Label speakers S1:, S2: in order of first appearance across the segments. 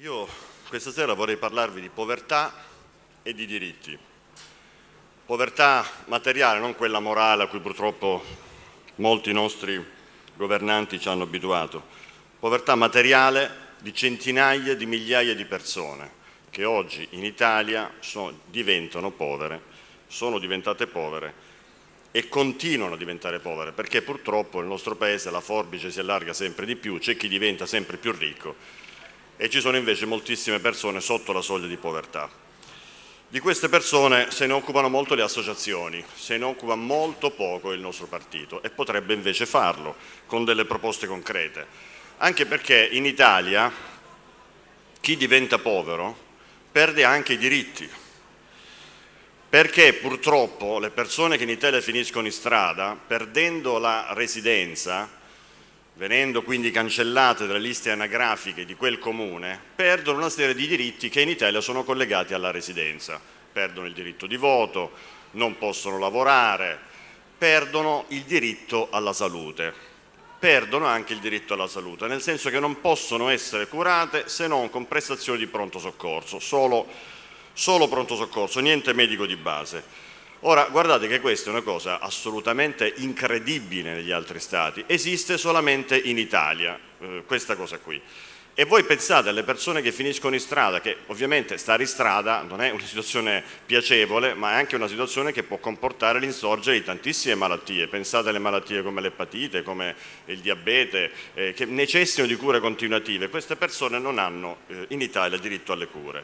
S1: Io questa sera vorrei parlarvi di povertà e di diritti. Povertà materiale, non quella morale a cui purtroppo molti nostri governanti ci hanno abituato. Povertà materiale di centinaia di migliaia di persone che oggi in Italia sono, diventano povere, sono diventate povere e continuano a diventare povere perché purtroppo nel nostro paese la forbice si allarga sempre di più, c'è chi diventa sempre più ricco e ci sono invece moltissime persone sotto la soglia di povertà. Di queste persone se ne occupano molto le associazioni, se ne occupa molto poco il nostro partito e potrebbe invece farlo con delle proposte concrete, anche perché in Italia chi diventa povero perde anche i diritti, perché purtroppo le persone che in Italia finiscono in strada, perdendo la residenza, venendo quindi cancellate dalle liste anagrafiche di quel comune, perdono una serie di diritti che in Italia sono collegati alla residenza. Perdono il diritto di voto, non possono lavorare, perdono il diritto alla salute. Perdono anche il diritto alla salute, nel senso che non possono essere curate se non con prestazioni di pronto soccorso, solo, solo pronto soccorso, niente medico di base. Ora, guardate che questa è una cosa assolutamente incredibile negli altri stati, esiste solamente in Italia eh, questa cosa qui. E voi pensate alle persone che finiscono in strada, che ovviamente stare in strada non è una situazione piacevole, ma è anche una situazione che può comportare l'insorgere di tantissime malattie. Pensate alle malattie come l'epatite, come il diabete, eh, che necessitano di cure continuative. Queste persone non hanno eh, in Italia diritto alle cure.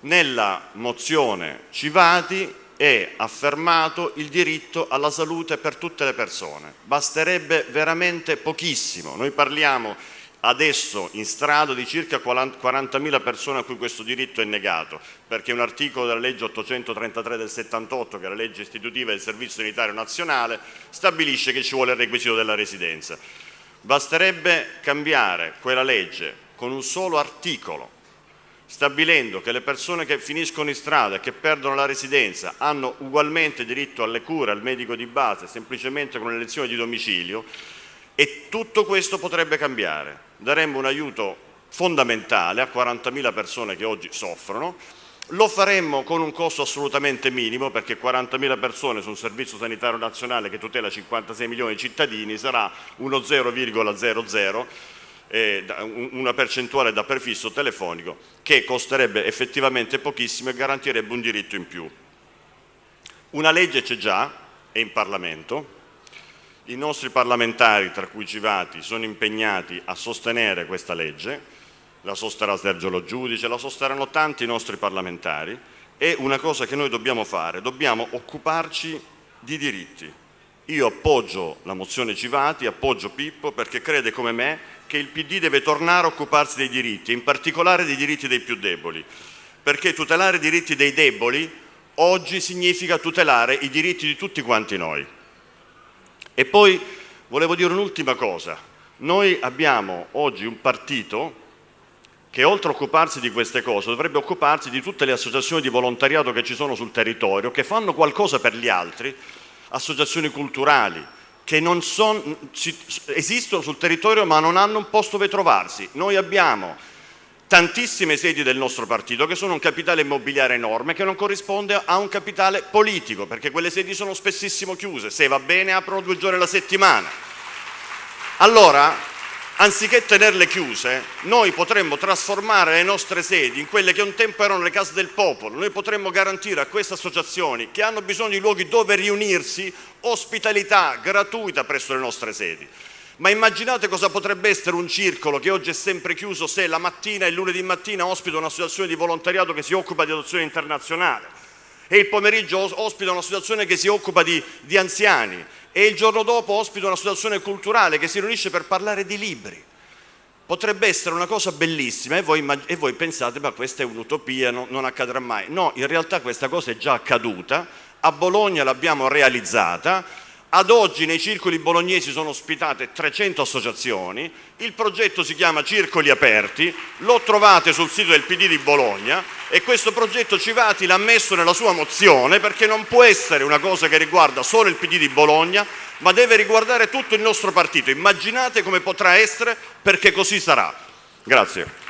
S1: Nella mozione Civati è affermato il diritto alla salute per tutte le persone. Basterebbe veramente pochissimo. Noi parliamo adesso in strada di circa 40.000 persone a cui questo diritto è negato, perché un articolo della legge 833 del 78, che è la legge istitutiva del Servizio Sanitario Nazionale, stabilisce che ci vuole il requisito della residenza. Basterebbe cambiare quella legge con un solo articolo stabilendo che le persone che finiscono in strada e che perdono la residenza hanno ugualmente diritto alle cure, al medico di base, semplicemente con l'elezione di domicilio e tutto questo potrebbe cambiare. Daremmo un aiuto fondamentale a 40.000 persone che oggi soffrono, lo faremmo con un costo assolutamente minimo perché 40.000 persone su un servizio sanitario nazionale che tutela 56 milioni di cittadini sarà uno 0,00 eh, una percentuale da prefisso telefonico che costerebbe effettivamente pochissimo e garantirebbe un diritto in più. Una legge c'è già, è in Parlamento, i nostri parlamentari, tra cui Civati, sono impegnati a sostenere questa legge, la sosterrà Sergio Lo Giudice, la sosterranno tanti nostri parlamentari, è una cosa che noi dobbiamo fare, dobbiamo occuparci di diritti. Io appoggio la mozione Civati, appoggio Pippo perché crede come me che il PD deve tornare a occuparsi dei diritti, in particolare dei diritti dei più deboli, perché tutelare i diritti dei deboli oggi significa tutelare i diritti di tutti quanti noi. E poi volevo dire un'ultima cosa, noi abbiamo oggi un partito che oltre a occuparsi di queste cose dovrebbe occuparsi di tutte le associazioni di volontariato che ci sono sul territorio, che fanno qualcosa per gli altri, associazioni culturali, che son, ci, esistono sul territorio ma non hanno un posto dove trovarsi. Noi abbiamo tantissime sedi del nostro partito che sono un capitale immobiliare enorme che non corrisponde a un capitale politico perché quelle sedi sono spessissimo chiuse, se va bene aprono due giorni alla settimana. Allora anziché tenerle chiuse, noi potremmo trasformare le nostre sedi in quelle che un tempo erano le case del popolo, noi potremmo garantire a queste associazioni che hanno bisogno di luoghi dove riunirsi ospitalità gratuita presso le nostre sedi. Ma immaginate cosa potrebbe essere un circolo che oggi è sempre chiuso se la mattina e il lunedì mattina ospita un'associazione di volontariato che si occupa di adozione internazionale e il pomeriggio ospita un'associazione che si occupa di, di anziani e il giorno dopo ospita una situazione culturale che si riunisce per parlare di libri. Potrebbe essere una cosa bellissima e voi, e voi pensate ma questa è un'utopia, no, non accadrà mai. No, in realtà questa cosa è già accaduta, a Bologna l'abbiamo realizzata, ad oggi nei circoli bolognesi sono ospitate 300 associazioni, il progetto si chiama Circoli Aperti, lo trovate sul sito del PD di Bologna e questo progetto Civati l'ha messo nella sua mozione perché non può essere una cosa che riguarda solo il PD di Bologna, ma deve riguardare tutto il nostro partito. Immaginate come potrà essere perché così sarà. Grazie.